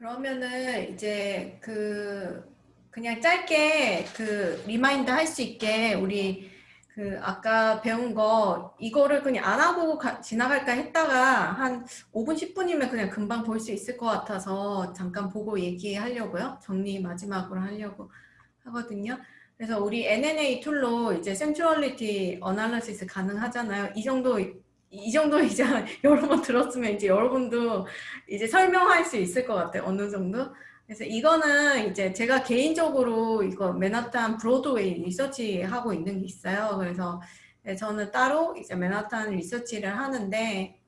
그러면은 이제 그 그냥 짧게 그 remind 할 수 있게 우리 그 아까 배운 거 이거를 그냥 안 하고 가, 지나갈까 했다가 한 5분 10분이면 그냥 금방 볼 수 있을 것 같아서 잠깐 보고 얘기하려고요. 정리 마지막으로 하려고 하거든요. 그래서 우리 NNA 툴로 이제 centrality analysis 가능하잖아요. 이 정도 이 정도 이제 여러 번 들었으면 이제 여러분도 이제 설명할 수 있을 것 같아요. 어느 정도. 그래서 이거는 이제 제가 개인적으로 이거 맨하탄 브로드웨이 리서치 하고 있는 게 있어요. 그래서 네, 저는 따로 이제 맨하탄 리서치를 하는데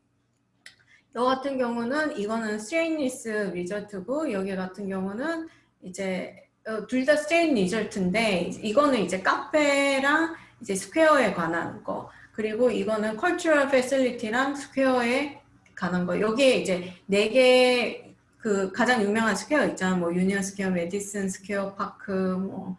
여 같은 경우는 이거는 straightness result고 여기 같은 경우는 이제 어, 둘다 straightness result인데 이거는 이제 카페랑 이제 square에 관한 거 그리고 이거는 cultural facility랑 square에 관한 거 여기에 이제 네 개 그 가장 유명한 square 있잖아 뭐 유니언 스퀘어, 메디슨 스퀘어 파크 뭐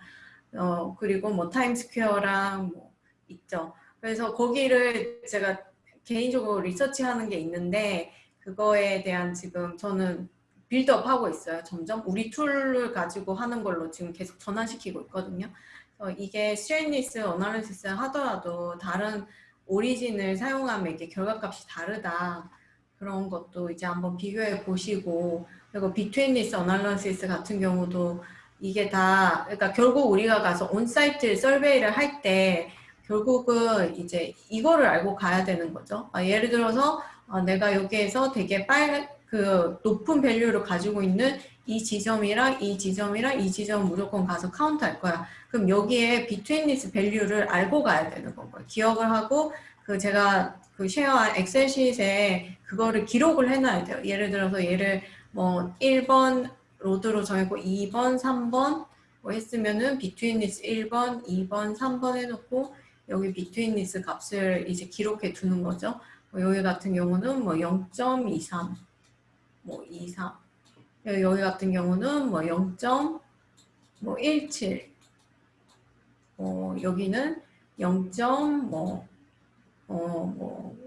어, 그리고 뭐 타임 스퀘어랑 뭐 있죠. 그래서 거기를 제가 개인적으로 리서치하는 게 있는데 그거에 대한 지금 저는 빌드업 하고 있어요. 점점 우리 tool을 가지고 하는 걸로 지금 계속 전환시키고 있거든요. 이게 straightness analysis 하더라도 다른 origin을 사용하면 이게 결과값이 다르다. 그런 것도 이제 한번 비교해 보시고 그리고 betweenness analysis 같은 경우도 이게 다 그러니까 결국 우리가 가서 on-site survey를 할 때 결국은 이제 이거를 알고 가야 되는 거죠. 아, 예를 들어서 아, 내가 여기에서 되게 빨그 높은 value를 가지고 있는 이 지점이랑 이 지점이랑 이 지점 무조건 가서 카운트 할 거야. 그럼 여기에 betweenness value를 알고 가야 되는 거고요. 기억을 하고 그 제가 그 share한 엑셀 시트에 그거를 기록을 해놔야 돼요. 예를 들어서 얘를 뭐 1번 road로 정했고 2번, 3번 뭐 했으면은 betweenness 1번, 2번, 3번 해놓고 여기 betweenness 값을 이제 기록해 두는 거죠. 뭐 여기 같은 경우는 뭐 0.23, 뭐 23. 여기 같은 경우는 뭐 0.17. 뭐 여기는 0. 뭐 어, 뭐,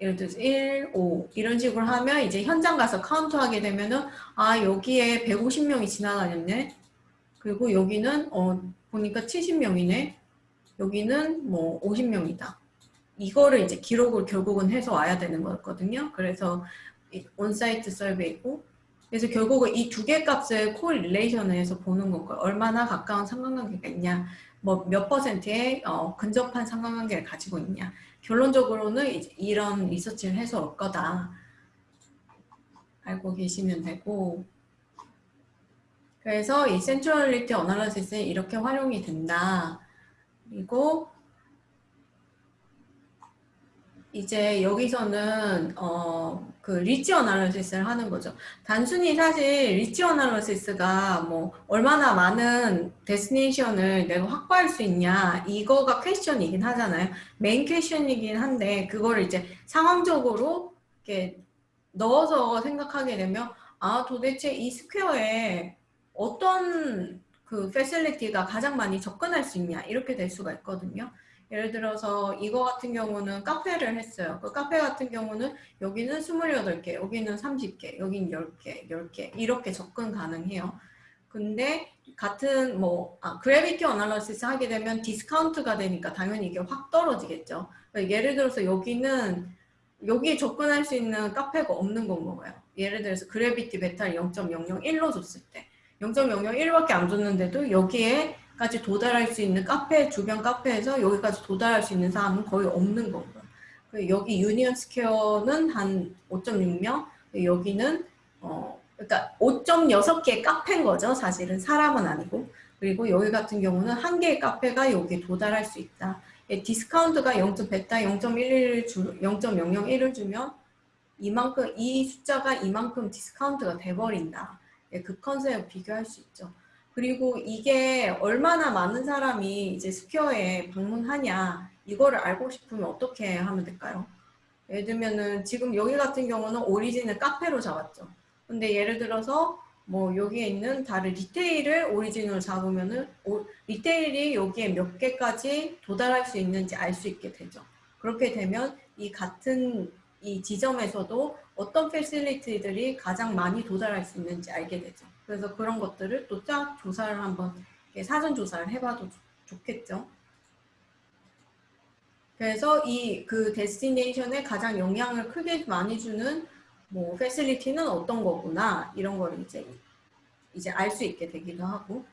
예를 들어서 1, 5 이런 식으로 하면 이제 현장 가서 카운트 하게 되면은 아 여기에 150명이 지나다녔네 그리고 여기는 어 보니까 70명이네 여기는 뭐 50명이다 이거를 이제 기록을 결국은 해서 와야 되는 거거든요 그래서 on-site survey고 그래서 결국은 이 두 개 값을 correlation에서 보는 거고 얼마나 가까운 상관관계가 있냐 뭐 몇 퍼센트의 어, 근접한 상관관계를 가지고 있냐 결론적으로는 이런 리서치를 해서 올 거다. 알고 계시면 되고 그래서 이 centrality analysis는 이렇게 활용이 된다. 그리고 이제 여기서는 어, 그 reach analysis를 하는 거죠. 단순히 사실 reach analysis가 뭐 얼마나 많은 destination을 내가 확보할 수 있냐 이거가 question이긴 하잖아요. 메인 question이긴 한데 그거를 이제 상황적으로 이렇게 넣어서 생각하게 되면 아 도대체 이 square에 어떤 그 facility가 가장 많이 접근할 수 있냐 이렇게 될 수가 있거든요. 예를 들어서 이거 같은 경우는 카페를 했어요. 그 카페 같은 경우는 여기는 28개, 여기는 30개, 여기는 10개, 10개 이렇게 접근 가능해요. 근데 같은 뭐 아, gravity analysis 하게 되면 디스카운트가 되니까 당연히 이게 확 떨어지겠죠. 그러니까 예를 들어서 여기는 여기에 접근할 수 있는 카페가 없는 건 거예요. 예를 들어서 gravity 베타를 0.001로 줬을 때 0.001밖에 안 줬는데도 여기에 까지 도달할 수 있는 카페 주변 카페에서 여기까지 도달할 수 있는 사람은 거의 없는 거고요. 여기 유니언 스퀘어는 한 5.6명, 여기는 어 그러니까 5.6개 카페인 거죠. 사실은 사람은 아니고. 그리고 여기 같은 경우는 한 개의 카페가 여기에 도달할 수 있다. 예, 디스카운트가 0.베타 0.11을 주 0.001을 주면 이만큼 이 숫자가 이만큼 디스카운트가 돼버린다. 예, 그 concept을 비교할 수 있죠. 그리고 이게 얼마나 많은 사람이 이제 square에 방문하냐 이거를 알고 싶으면 어떻게 하면 될까요? 예를 들면은 지금 여기 같은 경우는 origin을 카페로 잡았죠. 근데 예를 들어서 뭐 여기에 있는 다른 retail을 origin으로 잡으면은 오, retail이 여기에 몇 개까지 도달할 수 있는지 알 수 있게 되죠. 그렇게 되면 이 같은 이 지점에서도 어떤 패실리티들이 가장 많이 도달할 수 있는지 알게 되죠. 그래서 그런 것들을 또 쫙 조사를 한번 사전 조사를 해봐도 좋겠죠. 그래서 이 그 데스티네이션에 가장 영향을 크게 많이 주는 뭐 패실리티는 어떤 거구나 이런 걸 이제 이제 알 수 있게 되기도 하고.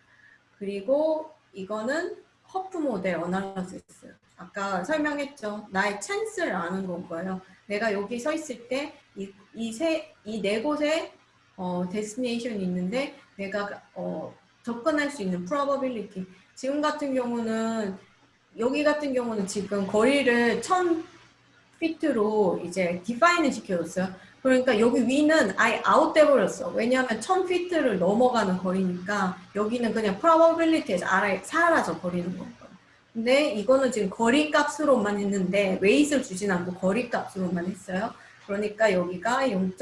그리고 이거는 Huff model analysis 아까 설명했죠? 나의 찬스를 아는 건 거예요. 내가 여기 서 있을 때이세이 네 곳에 어, destination이 있는데 내가 어, 접근할 수 있는 probability 지금 같은 경우는 여기 같은 경우는 지금 거리를 1000피트로 이제 define을 시켜줬어요. 그러니까 여기 위는 아예 아웃돼 버렸어. 왜냐하면 1000피트를 넘어가는 거리니까 여기는 그냥 probability에서 아예 사라져 버리는 거예요. 근데 이거는 지금 거리 값으로만 했는데 weight를 주진 않고 거리 값으로만 했어요. 그러니까 여기가 0.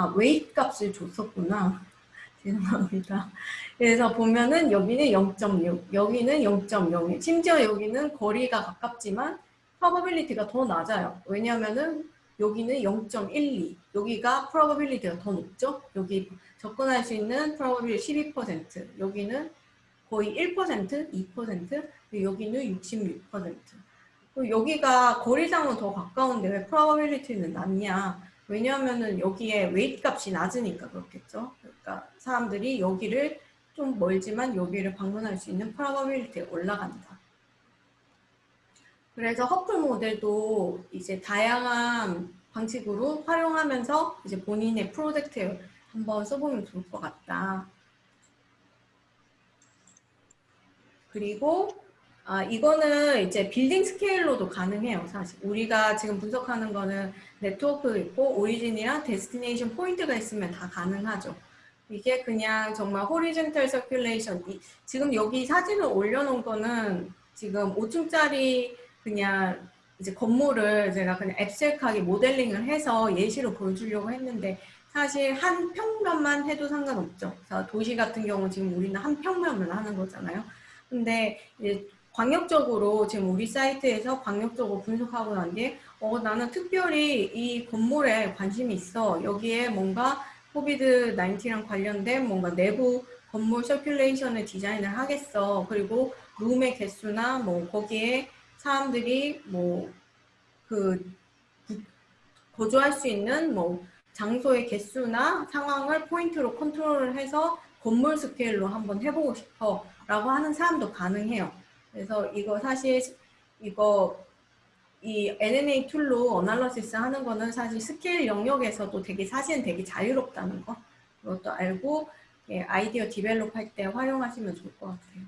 아, weight 값을 줬었구나. 죄송합니다. 그래서 보면은 여기는 0.6, 여기는 0.01. 심지어 여기는 거리가 가깝지만 probability가 더 낮아요. 왜냐하면은 여기는 0.12, 여기가 probability가 더 높죠. 여기 접근할 수 있는 probability 12%, 여기는 거의 1%, 2%, 여기는 66%. 여기가 거리상은 더 가까운데 왜 probability는 낮냐? 왜냐하면은 여기에 웨이트 값이 낮으니까 그렇겠죠. 그러니까 사람들이 여기를 좀 멀지만 여기를 방문할 수 있는 probability가 올라간다. 그래서 허플 모델도 이제 다양한 방식으로 활용하면서 이제 본인의 프로젝트에 한번 써보면 좋을 것 같다. 그리고 아, 이거는 이제 빌딩 스케일로도 가능해요, 사실. 우리가 지금 분석하는 거는 네트워크 있고 origin이랑 destination 포인트가 있으면 다 가능하죠. 이게 그냥 정말 horizontal circulation. 지금 여기 사진을 올려놓은 거는 지금 5층짜리 그냥 이제 건물을 제가 그냥 앱셀하게 모델링을 해서 예시로 보여주려고 했는데 사실 한 평면만 해도 상관없죠. 도시 같은 경우 지금 우리는 한 평면을 하는 거잖아요. 근데 이제 광역적으로 지금 우리 사이트에서 광역적으로 분석하고 난게 어, 나는 특별히 이 건물에 관심이 있어. 여기에 뭔가 COVID 19랑 관련된 뭔가 내부 건물 circulation을 디자인을 하겠어. 그리고 룸의 개수나 뭐 거기에 사람들이 뭐 그 거주할 수 있는 뭐 장소의 개수나 상황을 포인트로 컨트롤을 해서 건물 스케일로 한번 해보고 싶어 라고 하는 사람도 가능해요. 그래서 이거 사실 이거 이 NNA 툴로 어널러시스 하는 거는 사실 스케일 영역에서도 되게 사실은 되게 자유롭다는 거 그것도 알고 예, 아이디어 develop 할 때 활용하시면 좋을 것 같아요.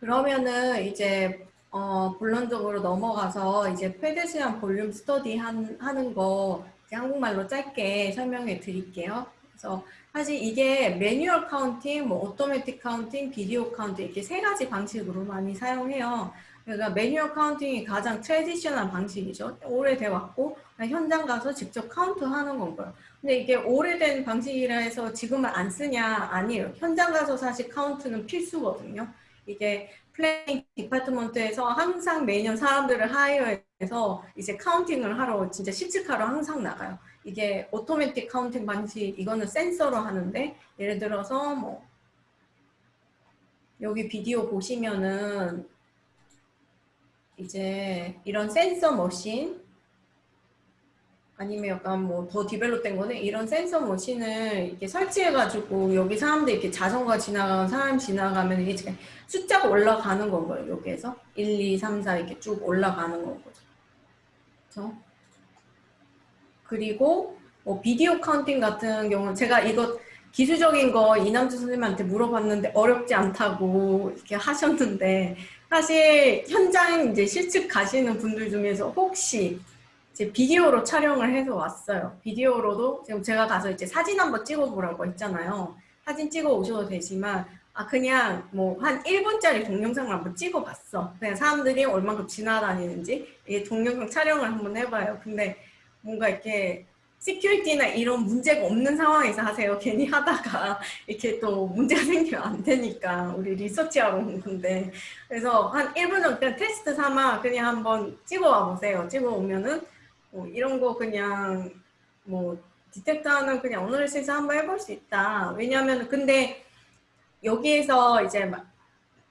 그러면은 이제 어, 본론적으로 넘어가서 이제 pedestrian volume study 한, 하는 거 한국말로 짧게 설명해 드릴게요. 그래서 사실 이게 manual counting, 뭐 automatic counting, video counting 이렇게 세 가지 방식으로 많이 사용해요. 그러니까 manual counting이 가장 traditional 방식이죠. 오래돼 왔고 현장 가서 직접 카운트 하는 건가요. 근데 이게 오래된 방식이라 해서 지금은 안 쓰냐 아니에요. 현장 가서 사실 카운트는 필수거든요. 이게 planning department에서 항상 매년 사람들을 hire해서 이제 counting을 하러 진짜 실측하러 항상 나가요. 이게 automatic counting 방식 이거는 센서로 하는데 예를 들어서 뭐 여기 비디오 보시면은 이제 이런 sensor machine 아니면 약간 뭐 더 develop된 거는 이런 sensor machine을 이렇게 설치해가지고 여기 사람들 이렇게 자전거 지나가면 사람 지나가면 이게 숫자가 올라가는 건 거예요. 여기에서 1, 2, 3, 4 이렇게 쭉 올라가는 건 거죠. 그렇죠? 그리고 뭐 video counting 같은 경우는 제가 이거 기술적인 거 이남주 선생님한테 물어봤는데 어렵지 않다고 이렇게 하셨는데 사실 현장 이제 실측 가시는 분들 중에서 혹시 이제 비디오로 촬영을 해서 왔어요. 비디오로도 지금 제가 가서 이제 사진 한번 찍어보라고 했잖아요. 사진 찍어 오셔도 되지만 아 그냥 뭐 한 1분짜리 동영상을 한번 찍어봤어. 그냥 사람들이 얼만큼 지나다니는지 이게 동영상 촬영을 한번 해봐요. 근데 뭔가 이렇게 security나 이런 문제가 없는 상황에서 하세요. 괜히 하다가 이렇게 또 문제가 생기면 안 되니까 우리 리서치하러 온 건데 그래서 한 1분 정도 테스트 삼아 그냥 한번 찍어와 보세요. 찍어오면은 뭐 이런 거 그냥 뭐 detector는 그냥 analysis해서 한번 해볼 수 있다. 왜냐하면 근데 여기에서 이제 막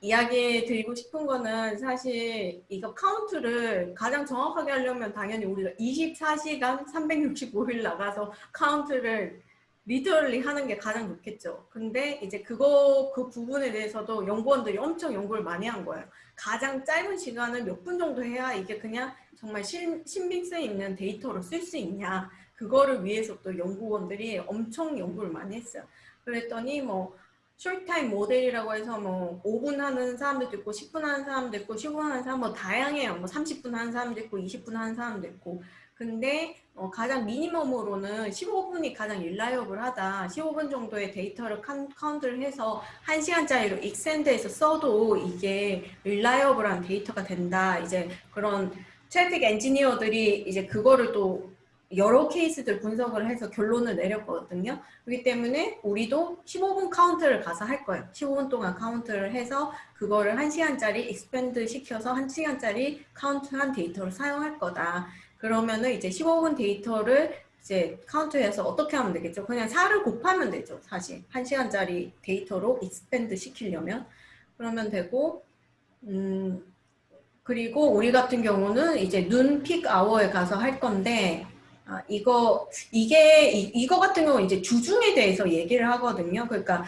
이야기 드리고 싶은 거는 사실 이거 카운트를 가장 정확하게 하려면 당연히 우리가 24시간 365일 나가서 카운트를 literally 하는 게 가장 좋겠죠. 근데 이제 그거 그 부분에 대해서도 연구원들이 엄청 연구를 많이 한 거예요. 가장 짧은 시간을 몇 분 정도 해야 이게 그냥 정말 신, 신빙성 있는 데이터로 쓸 수 있냐. 그거를 위해서 또 연구원들이 엄청 연구를 많이 했어요. 그랬더니 뭐 short time model이라고 해서 뭐 5분 하는 사람들도 있고 10분 하는 사람도 있고 15분 하는 사람 뭐 다양해요. 뭐 30분 하는 사람도 있고 20분 하는 사람도 있고 근데 어 가장 minimum으로는 15분이 가장 reliable하다. 15분 정도의 데이터를 카운트를 해서 1시간짜리로 expand해서 써도 이게 reliable한 데이터가 된다. 이제 그런 traffic engineer들이 이제 그거를 또 여러 케이스들 분석을 해서 결론을 내렸거든요. 그렇기 때문에 우리도 15분 카운트를 가서 할 거예요. 15분 동안 카운트를 해서 그거를 1시간짜리 expand 시켜서 1시간짜리 카운트한 데이터를 사용할 거다. 그러면은 이제 15분 데이터를 이제 카운트해서 어떻게 하면 되겠죠? 그냥 4를 곱하면 되죠. 사실 1시간짜리 데이터로 expand 시키려면 그러면 되고 음 그리고 우리 같은 경우는 이제 noon peak hour에 가서 할 건데 아, 이거 이게 이, 거 같은 경우 이제 주중에 대해서 얘기를 하거든요. 그러니까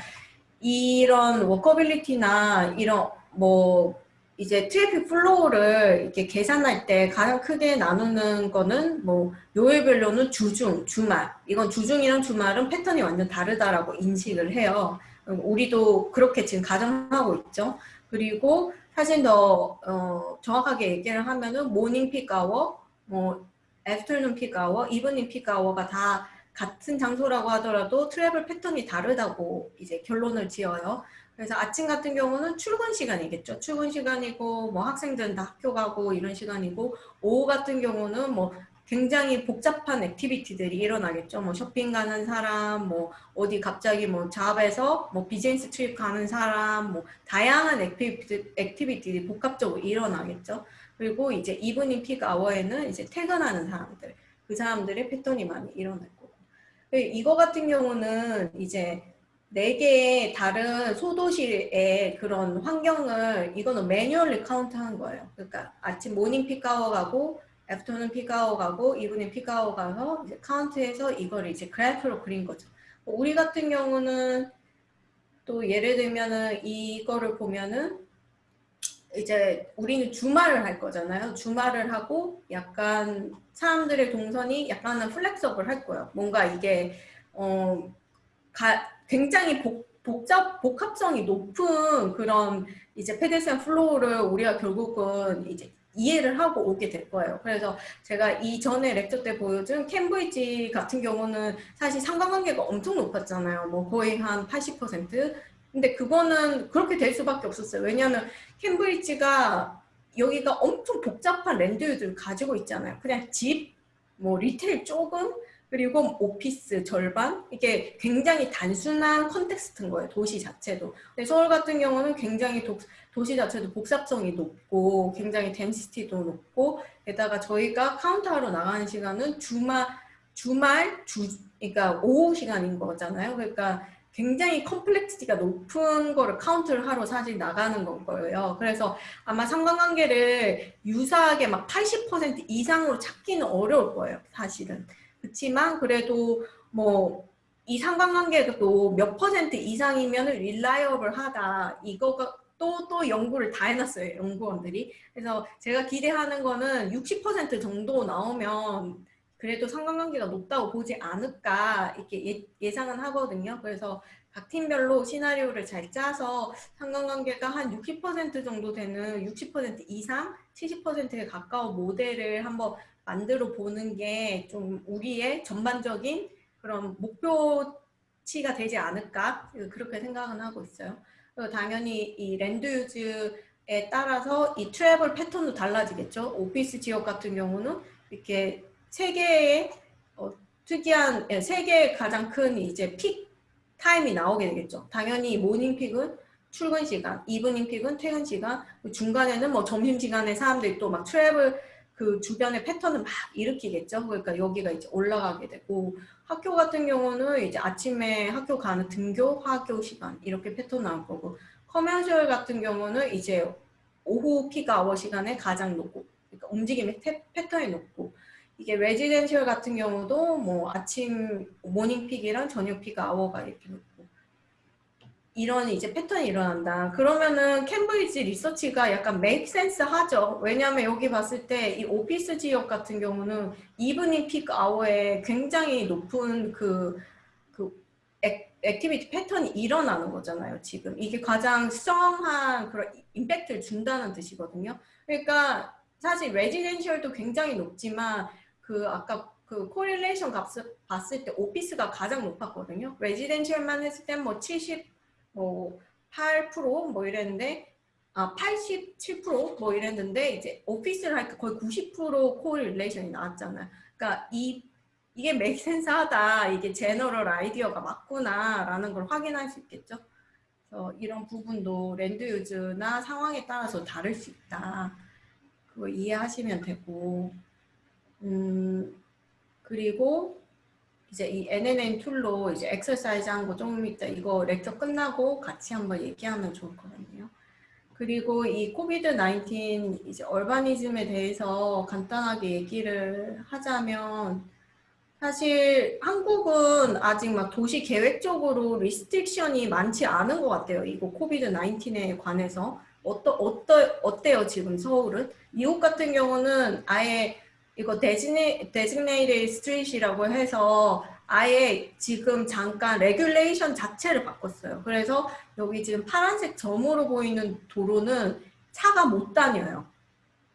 이런 walkability나 이런 뭐 이제 traffic flow를 이렇게 계산할 때 가장 크게 나누는 거는 뭐 요일별로는 주중, 주말. 이건 주중이랑 주말은 패턴이 완전 다르다라고 인식을 해요. 우리도 그렇게 지금 가정하고 있죠. 그리고 사실 더 어, 정확하게 얘기를 하면은 morning peak hour, 뭐 afternoon peak hour, evening peak hour가 다 같은 장소라고 하더라도 travel pattern이 다르다고 이제 결론을 지어요. 그래서 아침 같은 경우는 출근 시간이겠죠. 출근 시간이고 뭐 학생들은 다 학교 가고 이런 시간이고 오후 같은 경우는 뭐 굉장히 복잡한 activity들이 일어나겠죠. 뭐 쇼핑 가는 사람, 뭐 어디 갑자기 뭐 job에서 뭐 business trip 가는 사람, 뭐 다양한 activity, activity들이 복합적으로 일어나겠죠. 그리고 이제 evening peak hour에는 이제 퇴근하는 사람들, 그 사람들의 패턴이 많이 일어날 거고. 이거 같은 경우는 이제 네 개의 다른 소도시의 그런 환경을 이거는 manually 카운트한 거예요. 그러니까 아침 morning peak hour 가고 afternoon peak hour 가고 evening peak hour 가서 이제 카운트해서 이걸 이제 그래프로 그린 거죠. 우리 같은 경우는 또 예를 들면은 이거를 보면은 이제 우리는 주말을 할 거잖아요. 주말을 하고 약간 사람들의 동선이 약간은 flexible 할 거예요. 뭔가 이게 어 가, 굉장히 복, 복잡 복합성이 높은 그런 이제 pedestrian flow를 우리가 결국은 이제 이해를 하고 오게 될 거예요. 그래서 제가 이전에 lecture 때 보여준 캠브리지 같은 경우는 사실 상관관계가 엄청 높았잖아요. 뭐 거의 한 80%. 근데 그거는 그렇게 될 수밖에 없었어요. 왜냐하면 캠브리지가 여기가 엄청 복잡한 land use를 가지고 있잖아요. 그냥 집, 뭐 retail 조금, 그리고 오피스 절반 이게 굉장히 단순한 context인 거예요. 도시 자체도. 근데 서울 같은 경우는 굉장히 도, 도시 자체도 복잡성이 높고 굉장히 density도 높고 게다가 저희가 카운트하러 나가는 시간은 주말 주말 주 그러니까 오후 시간인 거잖아요. 그러니까 굉장히 complexity가 높은 거를 카운트를 하러 사실 나가는 건 거예요. 그래서 아마 상관관계를 유사하게 막 80% 이상으로 찾기는 어려울 거예요. 사실은. 그렇지만 그래도 뭐 이 상관관계도 몇 퍼센트 이상이면 reliable 하다. 이거가 또, 또 연구를 다 해놨어요. 연구원들이. 그래서 제가 기대하는 거는 60% 정도 나오면 그래도 상관관계가 높다고 보지 않을까 이렇게 예, 상은 하거든요. 그래서 각 팀별로 시나리오를 잘 짜서 상관관계가 한 60% 정도 되는 60% 이상 70%에 가까운 모델을 한번 만들어 보는 게 좀 우리의 전반적인 그런 목표치가 되지 않을까 그렇게 생각은 하고 있어요. 당연히 이 land use에 따라서 이 travel 패턴도 달라지겠죠. 오피스 지역 같은 경우는 이렇게 세 개의 어, 특이한 예, 세 개의 가장 큰 이제 peak time이 나오게 되겠죠. 당연히 morning peak은 출근 시간, evening peak은 퇴근 시간, 중간에는 뭐 점심 시간에 사람들이 또 막 travel 그 주변의 패턴을 막 일으키겠죠. 그러니까 여기가 이제 올라가게 되고 학교 같은 경우는 이제 아침에 학교 가는 등교, 학교 시간 이렇게 패턴 나올 거고 commercial 같은 경우는 이제 오후 peak hour 시간에 가장 높고 그러니까 움직임의 태, 패턴이 높고 이게 residential 같은 경우도 뭐 아침 morning peak이랑 저녁 피크 아워가 이렇게 높고 이런 이제 패턴이 일어난다. 그러면은 캠브리지 리서치가 약간 make sense 하죠. 왜냐하면 여기 봤을 때 이 오피스 지역 같은 경우는 evening peak hour에 굉장히 높은 그, 그 ac, activity 패턴이 일어나는 거잖아요. 지금 이게 가장 strong한 그런 임팩트를 준다는 뜻이거든요. 그러니까 사실 residential도 굉장히 높지만 그 아까 그 correlation 값을 봤을 때 오피스가 가장 높았거든요. residential만 했을 땐뭐 70 뭐 8%뭐 이랬는데 아 87%뭐 이랬는데 이제 오피스를 하니까 거의 90% correlation이 나왔잖아요. 그러니까 이 이게 make sense하다 이게 general idea가 맞구나라는 걸 확인할 수 있겠죠. 그래서 이런 부분도 land use나 상황에 따라서 다를 수 있다. 그거 이해하시면 되고 음 그리고 이제 이 NNN tool로 이제 엑서사이즈 한 거 조금 이따 이거 lecture 끝나고 같이 한번 얘기하면 좋을 것 같네요. 그리고 이 COVID 19 이제 urbanism에 대해서 간단하게 얘기를 하자면 사실 한국은 아직 막 도시 계획적으로 restriction이 많지 않은 것 같아요. 이거 COVID 19에 관해서 어떠, 어떠, 어때요 지금 서울은? 미국 같은 경우는 아예 이거 designa, designated street이라고 해서 아예 지금 잠깐 regulation 자체를 바꿨어요. 그래서 여기 지금 파란색 점으로 보이는 도로는 차가 못 다녀요.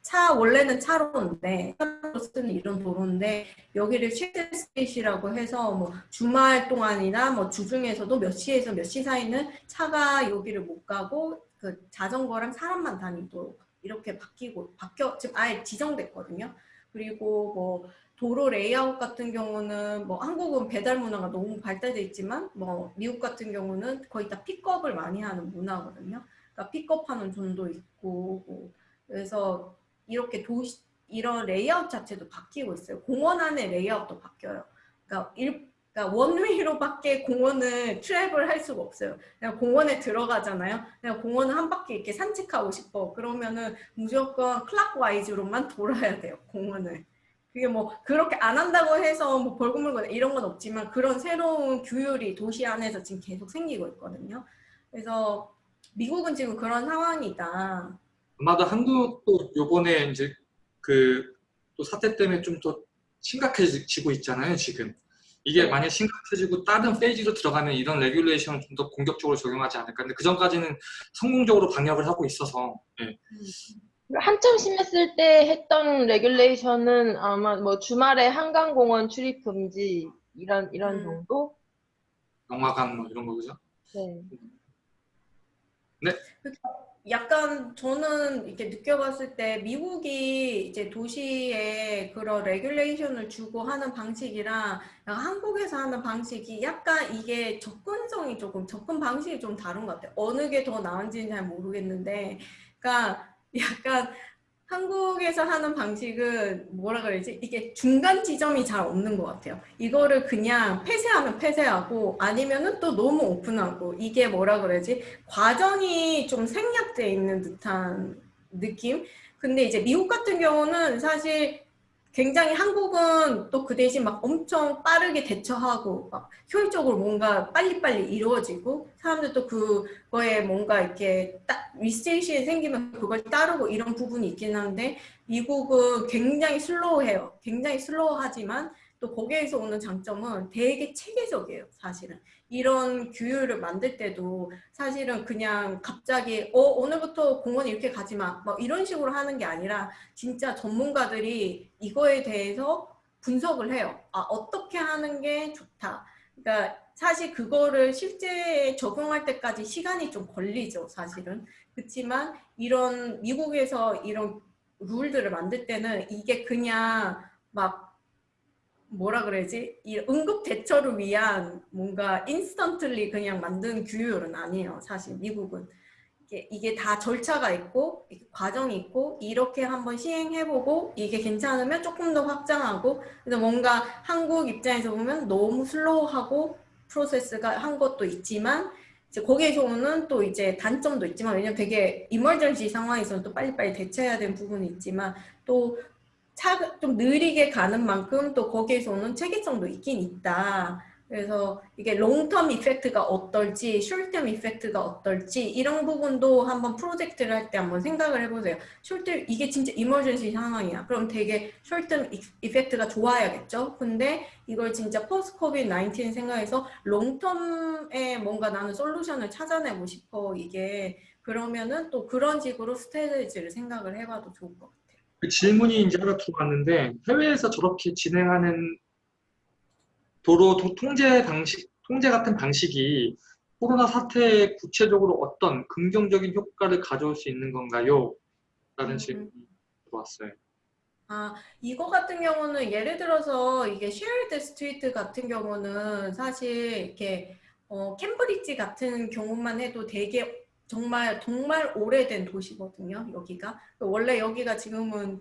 차 원래는 차로인데 차로 쓰는 이런 도로인데 여기를 shared street이라고 해서 뭐 주말 동안이나 뭐 주중에서도 몇 시에서 몇 시 사이는 차가 여기를 못 가고 그 자전거랑 사람만 다니도록 이렇게 바뀌고 바뀌어 지금 아예 지정됐거든요. 그리고 뭐 도로 레이아웃 같은 경우는 뭐 한국은 배달 문화가 너무 발달돼 있지만 뭐 미국 같은 경우는 거의 다 픽업을 많이 하는 문화거든요. 그러니까 픽업하는 zone도 있고 뭐 그래서 이렇게 도시 이런 레이아웃 자체도 바뀌고 있어요. 공원 안에 레이아웃도 바뀌어요. 그러니까 일, 그러니까 one way로밖에 공원을 travel을 할 수가 없어요. 그냥 공원에 들어가잖아요. 그냥 공원을 한 바퀴 이렇게 산책하고 싶어. 그러면은 무조건 clockwise로만 돌아야 돼요. 공원을. 그게 뭐 그렇게 안 한다고 해서 뭐 벌금 물거나 이런 건 없지만 그런 새로운 규율이 도시 안에서 지금 계속 생기고 있거든요. 그래서 미국은 지금 그런 상황이다. 아마도 한국도 요번에 이제 그 또 사태 때문에 좀 더 심각해지고 있잖아요, 지금. 이게 네. 만약 심각해지고 다른 phase로 들어가면 이런 regulation을 좀 더 공격적으로 적용하지 않을까. 근데 그 전까지는 성공적으로 방역을 하고 있어서. 예. 한참 심했을 때 했던 regulation은 아마 뭐 주말에 한강공원 출입 금지 이런 이런 음. 정도? 영화관 뭐 이런 거 그죠? 네. 약간 저는 이렇게 느껴봤을 때 미국이 이제 도시에 그런 regulation을 주고 하는 방식이랑 한국에서 하는 방식이 약간 이게 접근성이 조금 접근 방식이 좀 다른 것 같아요. 어느 게 더 나은지는 잘 모르겠는데, 그러니까 약간 한국에서 하는 방식은 뭐라 그러지? 이게 중간 지점이 잘 없는 것 같아요. 이거를 그냥 폐쇄하면 폐쇄하고 아니면은 또 너무 오픈하고 이게 뭐라 그러지? 과정이 좀 생략돼 있는 듯한 느낌? 근데 이제 미국 같은 경우는 사실 굉장히 한국은 또 그 대신 막 엄청 빠르게 대처하고 막 효율적으로 뭔가 빨리빨리 이루어지고 사람들도 그거에 뭔가 이렇게 딱 리스테이션이 생기면 그걸 따르고 이런 부분이 있긴 한데 미국은 굉장히 슬로우해요. 굉장히 슬로우하지만 또 거기에서 오는 장점은 되게 체계적이에요. 사실은. 이런 규율을 만들 때도 사실은 그냥 갑자기 어 오늘부터 공원 이렇게 가지 마. 막 이런 식으로 하는 게 아니라 진짜 전문가들이 이거에 대해서 분석을 해요. 아 어떻게 하는 게 좋다. 그러니까 사실 그거를 실제 적용할 때까지 시간이 좀 걸리죠. 사실은. 그렇지만 이런 미국에서 이런 룰들을 만들 때는 이게 그냥 막 뭐라 그래야지? 이 응급 대처를 위한 뭔가 인스턴틀리 그냥 만든 규율은 아니에요 사실 미국은. 이게, 다 절차가 있고 과정이 있고 이렇게 한번 시행해보고 이게 괜찮으면 조금 더 확장하고 그래서 뭔가 한국 입장에서 보면 너무 슬로우하고 프로세스가 한 것도 있지만 이제 거기에서 오는 또 이제 단점도 있지만 왜냐면 되게 이머전시 상황에서는 또 빨리빨리 대처해야 되는 부분이 있지만 또 차, 좀 느리게 가는 만큼 또 거기에서 오는 체계성도 있긴 있다. 그래서 이게 롱텀 이펙트가 어떨지, 숄텀 이펙트가 어떨지 이런 부분도 한번 프로젝트를 할 때 한번 생각을 해보세요. 숄텀 이게 진짜 이머전시 상황이야. 그럼 되게 숄텀 effect가 좋아야겠죠. 근데 이걸 진짜 post COVID 19 생각해서 long term에 뭔가 나는 솔루션을 찾아내고 싶어. 이게 그러면은 또 그런 식으로 strategy를 생각을 해봐도 좋을 것 같아요. 그 질문이 이제 하나 들어왔는데 해외에서 저렇게 진행하는 도로 도- 통제 방식, 통제 같은 방식이 코로나 사태에 구체적으로 어떤 긍정적인 효과를 가져올 수 있는 건가요? 라는 음. 질문이 들어왔어요. 아, 이거 같은 경우는 예를 들어서 이게 shared street 같은 경우는 사실 이렇게 어, 캠브리지 같은 경우만 해도 되게 정말 정말 오래된 도시거든요. 여기가 원래 여기가 지금은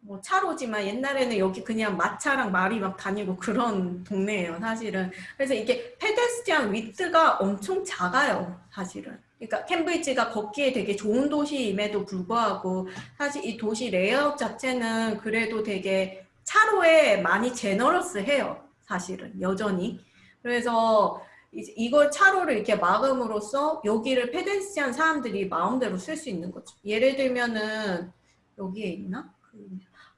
뭐 차로지만 옛날에는 여기 그냥 마차랑 말이 막 다니고 그런 동네예요, 사실은. 그래서 이게 pedestrian width가 엄청 작아요, 사실은. 그러니까 캠브리지가 걷기에 되게 좋은 도시임에도 불구하고 사실 이 도시 레이아웃 자체는 그래도 되게 차로에 많이 generous해요, 사실은 여전히. 그래서 이걸 차로를 이렇게 막음으로써 여기를 pedestrian 사람들이 마음대로 쓸 수 있는 거죠. 예를 들면은 여기에 있나? 그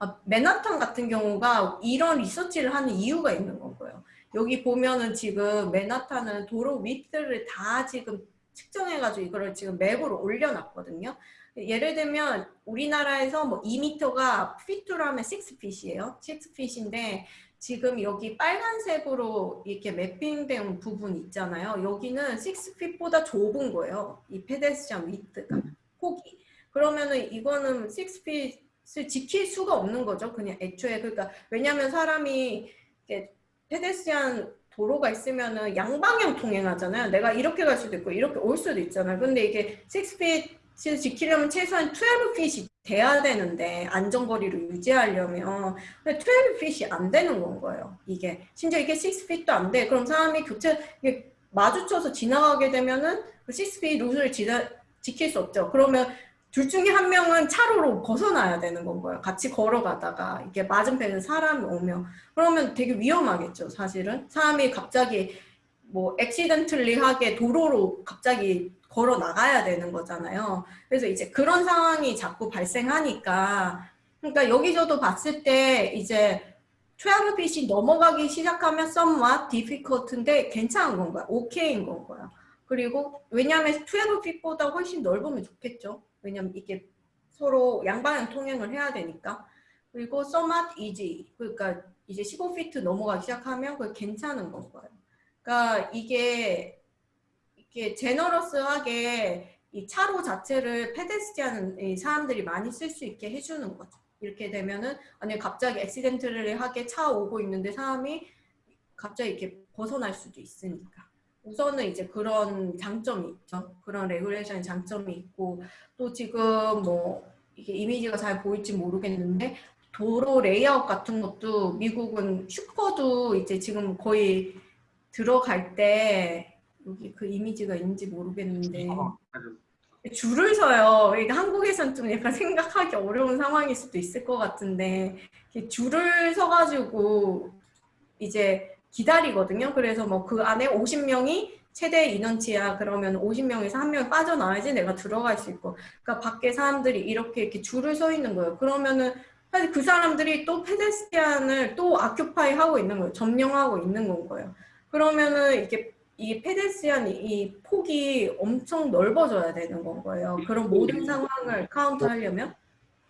아, 맨하탄 같은 경우가 이런 리서치를 하는 이유가 있는 거고요. 여기 보면은 지금 맨하탄은 도로 width를 다 지금 측정해가지고 이거를 지금 맵으로 올려놨거든요. 예를 들면 우리나라에서 뭐 2m가 피트라면 6핏이에요. 6핏인데 지금 여기 빨간색으로 이렇게 매핑된 부분 있잖아요. 여기는 6핏보다 좁은 거예요. 이 페데스티안 위트가 폭이. 그러면은 이거는 6핏을 지킬 수가 없는 거죠. 그냥 애초에 그러니까 왜냐하면 사람이 이렇게 페데스티안 도로가 있으면은 양방향 통행하잖아요. 내가 이렇게 갈 수도 있고 이렇게 올 수도 있잖아요. 근데 이게 6핏을 지키려면 최소한 12핏이 돼야 되는데 안전거리를 유지하려면 근데 12핏이 안 되는 건 거예요. 이게 심지어 이게 6핏도 안 돼. 그럼 사람이 교체 이게 마주쳐서 지나가게 되면은 그 6핏 루트를 지나, 지킬 수 없죠. 그러면 둘 중에 한 명은 차로로 벗어나야 되는 건 거예요. 같이 걸어가다가 이게 맞은편에 사람이 오면 그러면 되게 위험하겠죠. 사실은 사람이 갑자기 뭐 액시던틀리하게 도로로 갑자기 걸어 나가야 되는 거잖아요. 그래서 이제 그런 상황이 자꾸 발생하니까 그러니까 여기저도 봤을 때 이제 12빛이 넘어가기 시작하면 somewhat difficult인데 괜찮은 건가요? 오케이인 건가요? 그리고 왜냐하면 12핏보다 훨씬 넓으면 좋겠죠. 왜냐면 이게 서로 양방향 통행을 해야 되니까. 그리고 somewhat easy. 그러니까 이제 15피트 넘어가기 시작하면 그게 괜찮은 건가요? 그러니까 이게 이게 generous하게 이 차로 자체를 pedestrian 이 사람들이 많이 쓸 수 있게 해주는 거죠. 이렇게 되면은 아니 갑자기 accident를 하게 차 오고 있는데 사람이 갑자기 이렇게 벗어날 수도 있으니까. 우선은 이제 그런 장점이 있죠. 그런 regulation의 장점이 있고 또 지금 뭐 이게 이미지가 잘 보일지 모르겠는데 도로 레이아웃 같은 것도 미국은 슈퍼도 이제 지금 거의 들어갈 때 여기 그 이미지가 있는지 모르겠는데 어. 줄을 서요. 그러니까 한국에선 좀 약간 생각하기 어려운 상황일 수도 있을 것 같은데 줄을 서가지고 이제 기다리거든요. 그래서 뭐 그 안에 50명이 최대 인원치야. 그러면 50명에서 한 명이 빠져나와야지 내가 들어갈 수 있고. 그러니까 밖에 사람들이 이렇게 이렇게 줄을 서 있는 거예요. 그러면은 사실 그 사람들이 또 페데스티안을 또 아큐파이 하고 있는 거예요. 점령하고 있는 건 거예요. 그러면은 이게 이 페데스티안 이 폭이 엄청 넓어져야 되는 건 거예요. 그런 모든 상황을 카운트하려면.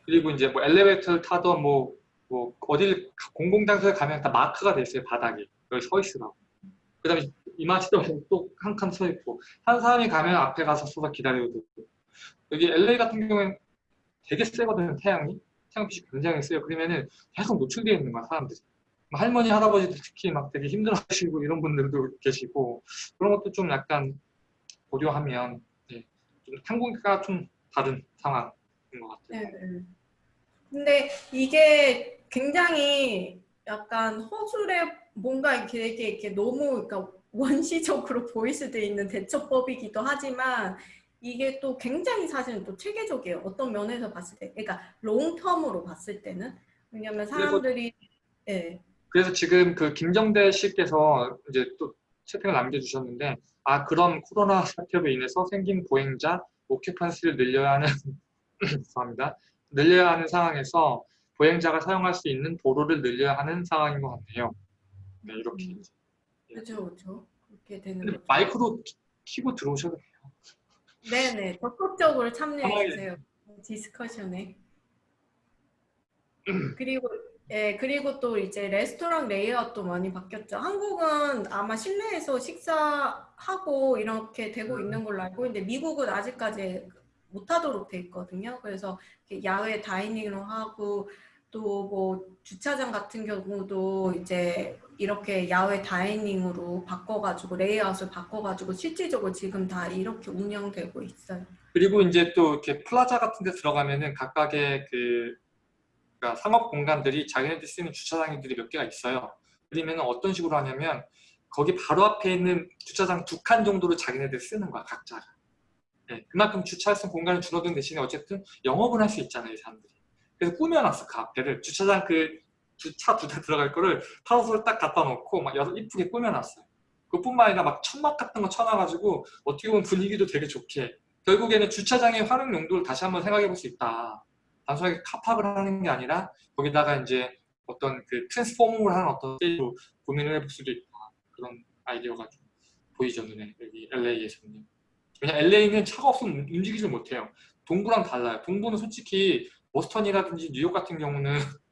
그리고 이제 뭐 엘리베이터를 타던 뭐, 뭐 어딜 가- 공공장소에 가면 다 마크가 돼 있어요 바닥에 여기 서 있으라고. 그다음에 이마치도 또한 칸 서 있고 한 사람이 가면 앞에 가서 서서 기다려도 되고 여기 LA 같은 경우에는 되게 세거든요 태양이 태양빛이 굉장히 세요. 그러면은 계속 노출되어 있는 거야 사람들이. 뭐 할머니 할아버지들 특히 막 되게 힘들어하시고 이런 분들도 계시고 그런 것도 좀 약간 고려하면 예, 좀 한국과 좀 다른 상황인 것 같아요. 네. 네. 근데 이게 굉장히 약간 허술해 뭔가 이렇게, 이렇게, 너무 그러니까 원시적으로 보일 수도 있는 대처법이기도 하지만 이게 또 굉장히 사실은 또 체계적이에요. 어떤 면에서 봤을 때, 그러니까 롱텀으로 봤을 때는 왜냐하면 사람들이 예, 그래서 지금 그 김정대 씨께서 이제 또 채팅을 남겨주셨는데 아 그런 코로나 사태로 인해서 생긴 보행자 오큐판시를 늘려야 하는 죄송합니다 늘려야 하는 상황에서 보행자가 사용할 수 있는 도로를 늘려야 하는 상황인 것 같네요. 네 이렇게 음. 그렇죠, 그렇죠. 그렇게 되는 거죠. 마이크로 키- 키고 들어오셔도 돼요. 네네, 적극적으로 참여해 주세요. discussion에. 그리고 예 그리고 또 이제 레스토랑 레이아웃도 많이 바뀌었죠. 한국은 아마 실내에서 식사하고 이렇게 되고 음. 있는 걸로 알고 있는데 미국은 아직까지 못하도록 돼 있거든요. 그래서 야외 dining으로 하고 또 뭐 주차장 같은 경우도 이제 이렇게 야외 dining으로 바꿔가지고 레이아웃을 바꿔가지고 실질적으로 지금 다 이렇게 운영되고 있어요. 그리고 이제 또 이렇게 플라자 같은 데 들어가면은 각각의 그 그러니까 상업 공간들이 자기네들이 쓰는 주차장들이 몇 개가 있어요. 그러면 어떤 식으로 하냐면 거기 바로 앞에 있는 주차장 두 칸 정도를 자기네들 쓰는 거야 각자가. 네, 그만큼 주차할 수 있는 공간을 줄어든 대신에 어쨌든 영업을 할 수 있잖아요 이 사람들이. 그래서 꾸며놨어 그 앞에를 주차장 그 차 두 대 들어갈 거를 타워스를 딱 갖다 놓고 막 여러 이쁘게 꾸며놨어요. 그뿐만 아니라 막 천막 같은 거 쳐놔가지고 어떻게 보면 분위기도 되게 좋게 결국에는 주차장의 활용 용도를 다시 한번 생각해 볼 수 있다. 단순하게 car park을 하는 게 아니라 거기다가 이제 어떤 그 transforming을 하는 어떤 스테이로 고민을 해볼 수도 있다. 그런 아이디어가 좀 보이죠 눈에 여기 LA에서는. 왜냐 LA는 차가 없으면 움직이질 못해요. 동부랑 달라요. 동부는 솔직히 보스턴이라든지 뉴욕 같은 경우는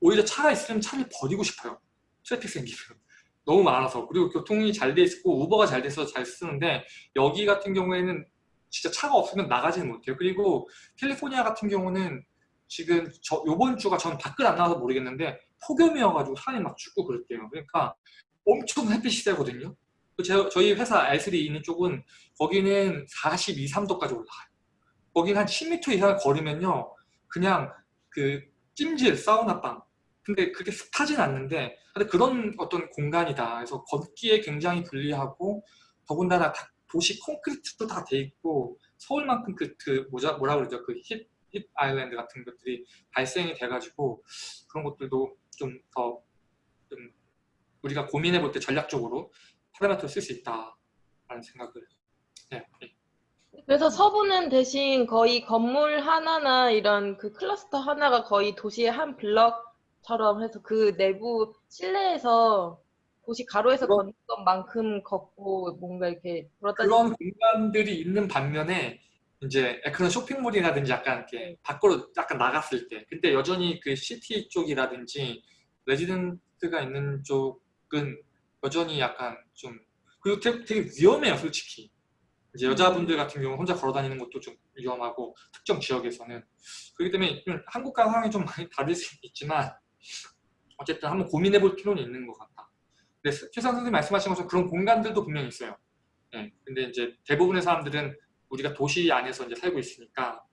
오히려 차가 있으면 차를 버리고 싶어요. 트래픽 생기면. 너무 많아서 그리고 교통이 잘 돼 있고 우버가 잘 돼서 잘 쓰는데 여기 같은 경우에는 진짜 차가 없으면 나가지는 못해요. 그리고 캘리포니아 같은 경우는 지금 저 요번 주가 전 밖을 안 나와서 모르겠는데 폭염이어가지고 산이 막 춥고 그랬대요. 그러니까 엄청 햇빛이 세거든요. 그 제- 저희 회사 R3 있는 쪽은 거기는 42, 3도까지 올라가요. 거긴 한 10m 이상을 걸으면요. 그냥 그 찜질, 사우나방. 근데 그게 습하진 않는데 근데 그런 어떤 공간이다. 그래서 걷기에 굉장히 불리하고 더군다나 다 도시 콘크리트도 다 돼 있고 서울만큼 그, 그 뭐자, 뭐라 그러죠? 그 힙, 힙 아일랜드 같은 것들이 발생이 돼가지고 그런 것들도 좀 더좀 우리가 고민해 볼 때 전략적으로 parameter를 쓸 수 있다라는 생각을 네, 네. 그래서 서부는 대신 거의 건물 하나나 이런 그 클러스터 하나가 거의 도시의 한 블럭처럼 해서 그 내부 실내에서 도시 가로에서 그런- 걷는 것만큼 걷고 뭔가 이렇게 돌아다니는 그런 공간들이 있는 반면에 이제 그런 쇼핑몰이라든지 약간 이렇게 밖으로 약간 나갔을 때 근데 여전히 그 city 쪽이라든지 레지던트가 있는 쪽은 여전히 약간 좀 그리고 되게, 되게 위험해요 솔직히. 이제 여자분들 같은 경우 혼자 걸어 다니는 것도 좀 위험하고 특정 지역에서는. 그렇기 때문에 좀 한국과 상황이 좀 많이 다를 수 있지만 어쨌든 한번 고민해 볼 필요는 있는 것 같다 근데 최상 선생님 말씀하신 것처럼 그런 공간들도 분명히 있어요 네, 근데 이제 대부분의 사람들은 우리가 도시 안에서 이제 살고 있으니까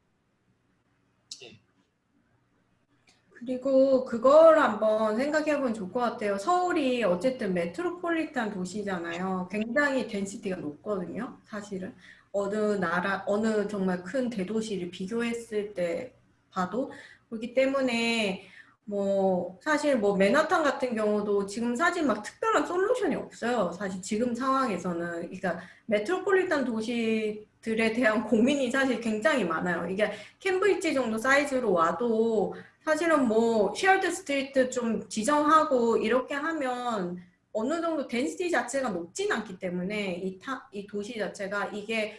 그리고 그걸 한번 생각해 보면 좋을 것 같아요. 서울이 어쨌든 메트로폴리탄 도시잖아요. 굉장히 덴시티가 높거든요. 사실은 어느 나라 어느 정말 큰 대도시를 비교했을 때 봐도 그렇기 때문에 뭐 사실 뭐 맨하탄 같은 경우도 지금 사실 막 특별한 솔루션이 없어요. 사실 지금 상황에서는 그러니까 메트로폴리탄 도시들에 대한 고민이 사실 굉장히 많아요. 이게 캠브리지 정도 사이즈로 와도 사실은 뭐 shared street 좀 지정하고 이렇게 하면 어느 정도 density 자체가 높진 않기 때문에 이, 타, 이 도시 자체가 이게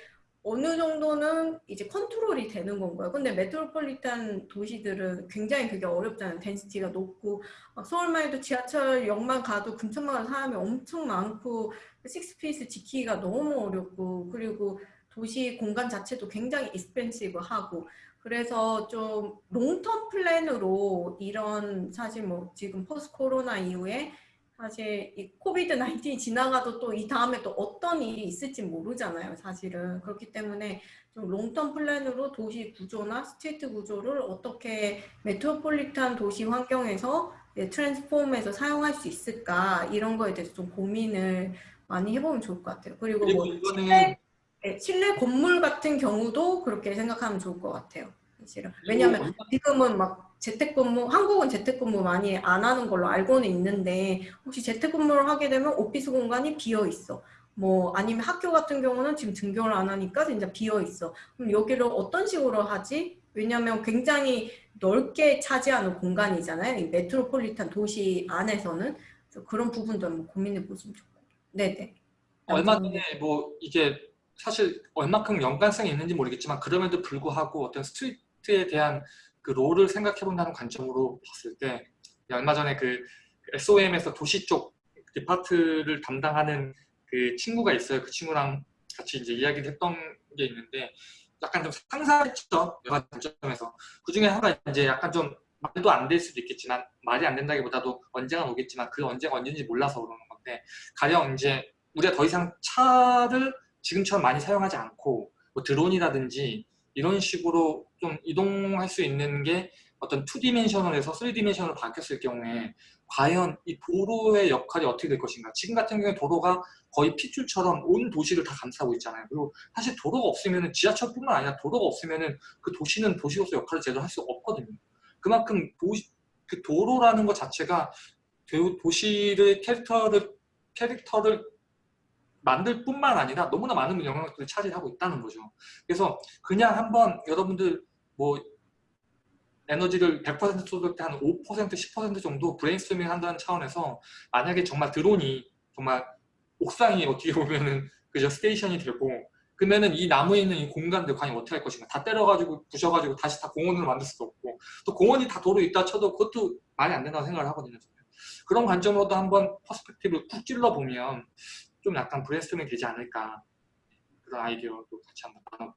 어느 정도는 이제 컨트롤이 되는 건 거예요. 근데 메트로폴리탄 도시들은 굉장히 그게 어렵잖아요. density가 높고 막 서울만 해도 지하철역만 가도 근처만 가도 사람이 엄청 많고 six feet 지키기가 너무 어렵고 그리고 도시 공간 자체도 굉장히 expensive하고 그래서 좀 long term plan으로 이런 사실 뭐 지금 post 코로나 이후에 사실 이 COVID 19이 지나가도 또 이 다음에 또 어떤 일이 있을지 모르잖아요. 사실은 그렇기 때문에 좀 long term plan으로 도시 구조나 street 구조를 어떻게 메트로폴리탄 도시 환경에서 예, transform해서 사용할 수 있을까 이런 거에 대해서 좀 고민을 많이 해보면 좋을 것 같아요. 그리고, 그리고 뭐 이거는 실내, 네, 실내 건물 같은 경우도 그렇게 생각하면 좋을 것 같아요. 사실은 왜냐하면 지금은 막 재택근무 한국은 재택근무 많이 안 하는 걸로 알고는 있는데 혹시 재택근무를 하게 되면 오피스 공간이 비어 있어. 뭐 아니면 학교 같은 경우는 지금 등교를 안 하니까 진짜 비어 있어. 그럼 여기를 어떤 식으로 하지? 왜냐하면 굉장히 넓게 차지하는 공간이잖아요. 이 메트로폴리탄 도시 안에서는 그런 부분도 한번 고민해 보시면 좋고. 네네. 얼마 전에 뭐 이게 사실 얼마큼 연관성이 있는지 모르겠지만 그럼에도 불구하고 어떤 street에 대한 그 role을 생각해 본다는 관점으로 봤을 때 얼마 전에 그 SOM에서 도시 쪽 depart를 담당하는 그 친구가 있어요. 그 친구랑 같이 이제 이야기를 했던 게 있는데 약간 좀 상상했죠. 여러 관점에서. 그 중에 하나가 이제 약간 좀 말도 안 될 수도 있겠지만 말이 안 된다기보다도 언젠가 오겠지만 그 언제가 언제인지 몰라서 그러는 건데 가령 이제 우리가 더 이상 차를 지금처럼 많이 사용하지 않고 뭐 드론이라든지 이런 식으로 좀 이동할 수 있는 게 어떤 2디멘셔널에서 3디멘셔널로 바뀌었을 경우에 과연 이 도로의 역할이 어떻게 될 것인가? 지금 같은 경우에 도로가 거의 핏줄처럼 온 도시를 다 감싸고 있잖아요. 그리고 사실 도로가 없으면 지하철뿐만 아니라 도로가 없으면 그 도시는 도시로서 역할을 제대로 할 수 없거든요. 그만큼 도시, 그 도로라는 것 자체가 도- 도시의 캐릭터를 캐릭터를 만들 뿐만 아니라 너무나 많은 영향력들을 차지하고 있다는 거죠. 그래서 그냥 한번 여러분들 뭐 에너지를 100% 쏟을 때 한 5%, 10% 정도 브레인스토밍 한다는 차원에서 만약에 정말 드론이 정말 옥상이 어떻게 보면은 그저 station이 되고 그러면은 이 남아 있는 이 공간들 과연 어떻게 할 것인가 다 때려가지고 부셔가지고 다시 다 공원으로 만들 수도 없고 또 공원이 다 도로 있다 쳐도 그것도 말이 안 된다고 생각을 하거든요. 그런 관점으로도 한번 perspective를 푹 찔러보면 좀 약간 브레인스토밍 되지 않을까 그런 아이디어도 같이 한번 나눠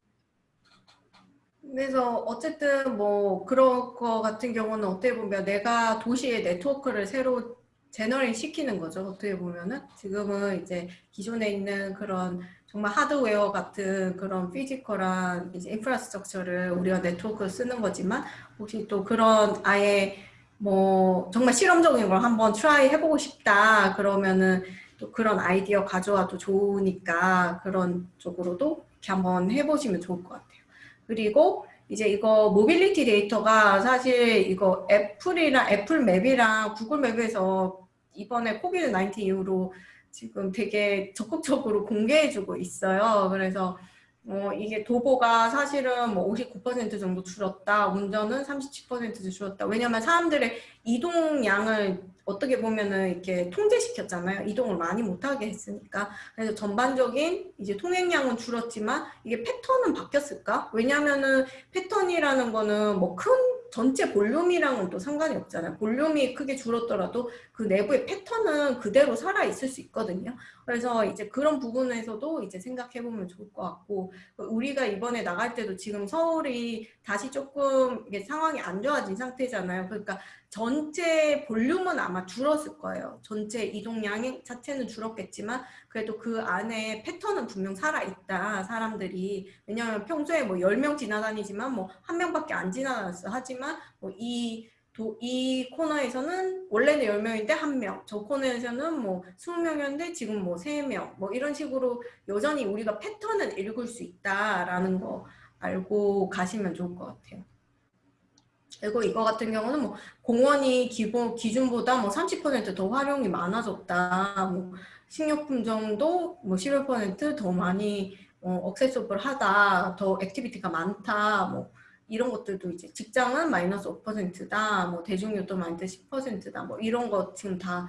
그래서 어쨌든 뭐 그런 거 같은 경우는 어떻게 보면 내가 도시의 네트워크를 새로 generate 시키는 거죠. 어떻게 보면은 지금은 이제 기존에 있는 그런 정말 하드웨어 같은 그런 physical한 이제 인프라스트럭처를 우리가 네트워크를 쓰는 거지만 혹시 또 그런 아예 뭐 정말 실험적인 걸 한번 try 해보고 싶다 그러면은 또 그런 아이디어 가져와도 좋으니까 그런 쪽으로도 이렇게 한번 해보시면 좋을 것 같아요. 그리고 이제 이거 모빌리티 데이터가 사실 이거 애플이랑 애플 맵이랑 구글 맵에서 이번에 COVID 19 이후로 지금 되게 적극적으로 공개해주고 있어요. 그래서 어, 이게 도보가 사실은 뭐 59% 정도 줄었다. 운전은 37% 줄었다. 왜냐면 사람들의 이동량을 어떻게 보면은 이렇게 통제시켰잖아요. 이동을 많이 못하게 했으니까. 그래서 전반적인 이제 통행량은 줄었지만 이게 패턴은 바뀌었을까? 왜냐면은 패턴이라는 거는 뭐큰 전체 볼륨이랑은 또 상관이 없잖아요. 볼륨이 크게 줄었더라도 그 내부의 패턴은 그대로 살아 있을 수 있거든요. 그래서 이제 그런 부분에서도 이제 생각해 보면 좋을 것 같고 우리가 이번에 나갈 때도 지금 서울이 다시 조금 이게 상황이 안 좋아진 상태잖아요. 그러니까 전체 볼륨은 아마 줄었을 거예요. 전체 이동량 자체는 줄었겠지만 그래도 그 안에 패턴은 분명 살아있다. 사람들이. 왜냐하면 평소에 뭐 10명 지나다니지만 뭐 한 명밖에 안 지나다녔어. 하지만 뭐이 도, 이 코너에서는 원래는 10명인데 1명, 저 코너에서는 뭐 20명이었는데 지금 뭐 3명, 뭐 이런 식으로 여전히 우리가 패턴을 읽을 수 있다라는 거 알고 가시면 좋을 것 같아요. 그리고 이거 같은 경우는 뭐 공원이 기본 기준보다 뭐 30%더 활용이 많아졌다. 뭐 식료품 정도 뭐 11%더 많이 어, accessible하다. 더 activity가 많다. 뭐 이런 것들도 이제 직장은 마이너스 5%다. 뭐 대중교통 마이너스 10%다. 뭐 이런 거 지금 다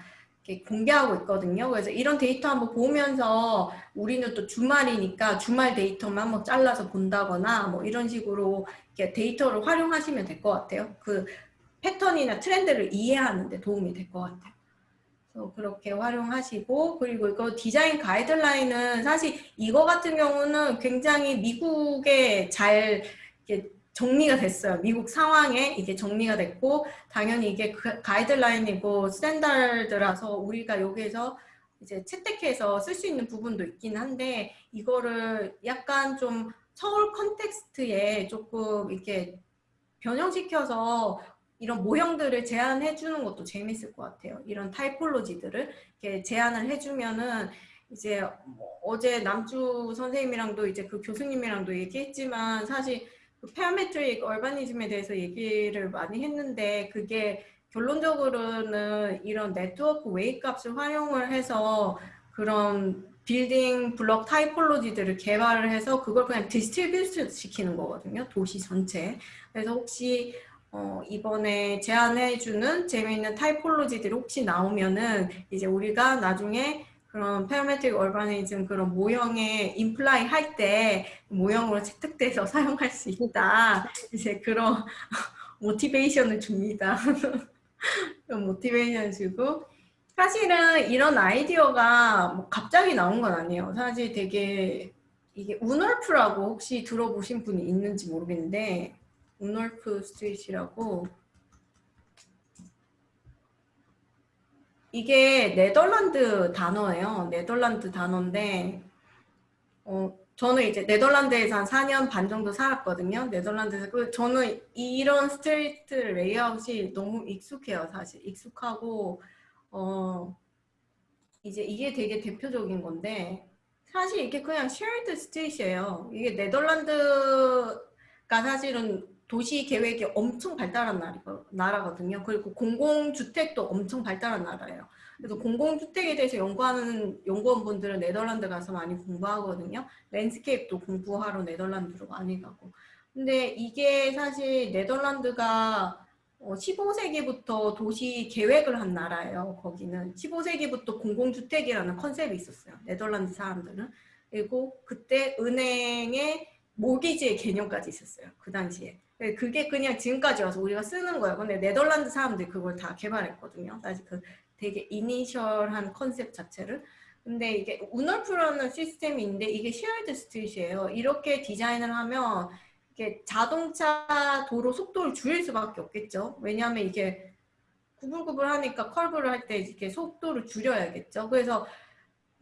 공개하고 있거든요. 그래서 이런 데이터 한번 보면서 우리는 또 주말이니까 주말 데이터만 뭐 잘라서 본다거나 뭐 이런 식으로 이렇게 데이터를 활용하시면 될 것 같아요. 그 패턴이나 트렌드를 이해하는 데 도움이 될 것 같아요. 그렇게 활용하시고 그리고 이거 디자인 가이드라인은 사실 이거 같은 경우는 굉장히 미국에 잘 이렇게 정리가 됐어요. 미국 상황에 이게 정리가 됐고 당연히 이게 그 가이드라인이고 standard라서 우리가 여기에서 이제 채택해서 쓸 수 있는 부분도 있긴 한데 이거를 약간 좀 서울 context에 조금 이렇게 변형시켜서 이런 모형들을 제안해 주는 것도 재밌을 것 같아요. 이런 typology들을 이렇게 제안을 해주면은 이제 뭐 어제 남주 선생님이랑도 이제 그 교수님이랑도 얘기했지만 사실 그 parametric urbanism에 대해서 얘기를 많이 했는데 그게 결론적으로는 이런 네트워크 웨이 값을 활용을 해서 그런 building block typology들을 개발을 해서 그걸 그냥 distribute 시키는 거거든요. 도시 전체. 그래서 혹시 어, 이번에 제안해주는 재미있는 typology들이 혹시 나오면은 이제 우리가 나중에 그런 parametric urbanism 그런 모형에 apply 할 때 모형으로 채택돼서 사용할 수 있다. 이제 그런 motivation을 줍니다. 그런 motivation 주고 사실은 이런 아이디어가 뭐 갑자기 나온 건 아니에요. 사실 되게 이게 woonerf라고 혹시 들어보신 분이 있는지 모르겠는데 woonerf street이라고 이게 네덜란드 단어예요. 네덜란드 단어인데 어, 저는 이제 네덜란드에서 한 4년 반 정도 살았거든요. 네덜란드에서 그 저는 이런 street layout이 너무 익숙해요. 사실 익숙하고 어 이제 이게 되게 대표적인 건데 사실 이게 그냥 shared street이에요. 이게 네덜란드가 사실은 도시 계획이 엄청 발달한 나라거- 나라거든요. 그리고 공공주택도 엄청 발달한 나라예요. 그래서 공공주택에 대해서 연구하는 연구원분들은 네덜란드 가서 많이 공부하거든요. landscape도 공부하러 네덜란드로 많이 가고. 근데 이게 사실 네덜란드가 15세기부터 도시 계획을 한 나라예요. 거기는 15세기부터 공공주택이라는 concept이 있었어요. 네덜란드 사람들은. 그리고 그때 은행의 모기지의 개념까지 있었어요. 그 당시에. 네, 그게 그냥 지금까지 와서 우리가 쓰는 거예요. 근데 네덜란드 사람들이 그걸 다 개발했거든요. 사실 그 되게 initial한 concept 자체를. 근데 이게 woonerf라는 시스템인데 이게 shared street이에요. 이렇게 디자인을 하면 이게 자동차 도로 속도를 줄일 수밖에 없겠죠. 왜냐하면 이게 구불구불하니까 curve를 할 때 이렇게 속도를 줄여야겠죠. 그래서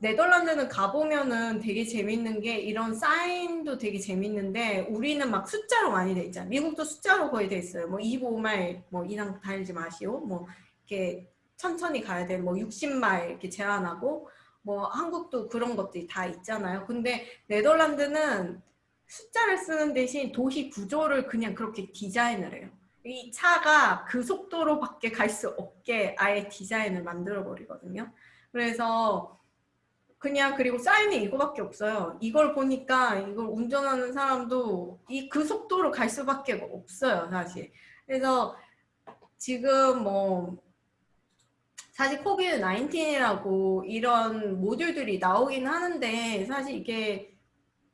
네덜란드는 가보면은 되게 재밌는 게 이런 사인도 되게 재밌는데 우리는 막 숫자로 많이 돼 있잖아요. 미국도 숫자로 거의 돼 있어요. 뭐 25마일 뭐 이상 달지 마시오. 뭐 이렇게 천천히 가야 돼. 뭐 60마일 이렇게 제한하고 뭐 한국도 그런 것들이 다 있잖아요. 근데 네덜란드는 숫자를 쓰는 대신 도시 구조를 그냥 그렇게 디자인을 해요. 이 차가 그 속도로밖에 갈 수 없게 아예 디자인을 만들어 버리거든요. 그래서 그냥 그리고 사인이 이거밖에 없어요. 이걸 보니까 이걸 운전하는 사람도 이 그 속도로 갈 수밖에 없어요, 사실. 그래서 지금 뭐 사실 COVID 19이라고 이런 모듈들이 나오긴 하는데 사실 이게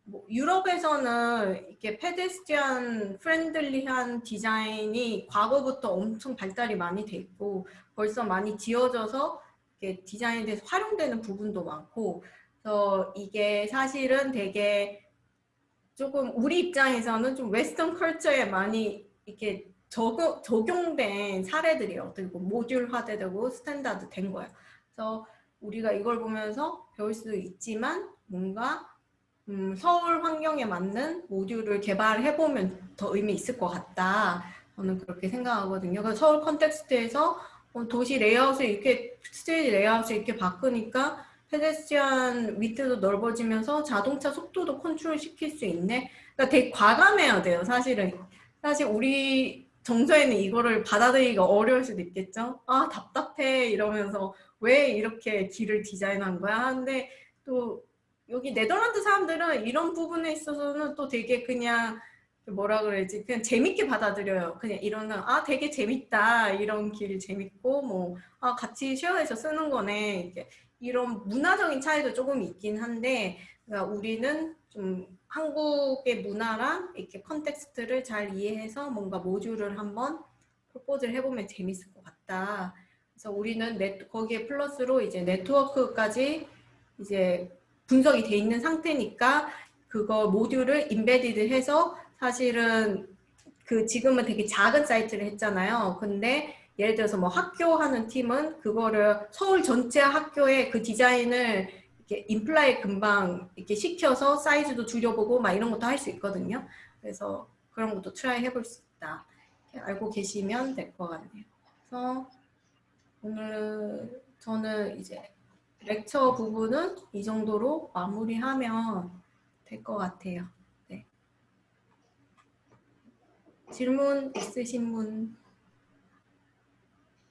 뭐 유럽에서는 이렇게 pedestrian friendly한 디자인이 과거부터 엄청 발달이 많이 돼 있고 벌써 많이 지어져서 이렇게 디자인에 대해서 활용되는 부분도 많고 그래서 이게 사실은 되게 조금 우리 입장에서는 좀 western culture에 많이 이렇게 적용, 적용된 사례들이에요. 그리고 모듈화되고 standard 된 거예요. 그래서 우리가 이걸 보면서 배울 수도 있지만 뭔가 음, 서울 환경에 맞는 모듈을 개발해보면 더 의미 있을 것 같다. 저는 그렇게 생각하거든요. 그래서 서울 context에서 어, 도시 레이아웃을 이렇게 street 레이아웃을 이렇게 바꾸니까 pedestrian width도 넓어지면서 자동차 속도도 컨트롤 시킬 수 있네. 그러니까 되게 과감해야 돼요. 사실은 사실 우리 정서에는 이거를 받아들이기가 어려울 수도 있겠죠. 아 답답해 이러면서 왜 이렇게 길을 디자인한 거야? 근데 또 여기 네덜란드 사람들은 이런 부분에 있어서는 또 되게 그냥 뭐라 그래야지 그냥 재밌게 받아들여요. 그냥 이러는 아 되게 재밌다 이런 길 재밌고 뭐 아 같이 쉐어해서 쓰는 거네 이렇게 이런 문화적인 차이도 조금 있긴 한데 그러니까 우리는 좀 한국의 문화랑 이렇게 context를 잘 이해해서 뭔가 모듈을 한번 propose를 해보면 재밌을 것 같다. 그래서 우리는 네, 거기에 플러스로 이제 네트워크까지 이제 분석이 돼 있는 상태니까 그거 모듈을 embedded 해서 사실은 그 지금은 되게 작은 사이트를 했잖아요. 근데 예를 들어서 뭐 학교 하는 팀은 그거를 서울 전체 학교에 그 디자인을 이렇게 apply 금방 이렇게 시켜서 사이즈도 줄여보고 막 이런 것도 할 수 있거든요. 그래서 그런 것도 try 해볼 수 있다. 알고 계시면 될 것 같네요. 그래서 오늘 저는 이제 렉처 부분은 이 정도로 마무리하면 될 것 같아요. 네. 질문 있으신 분?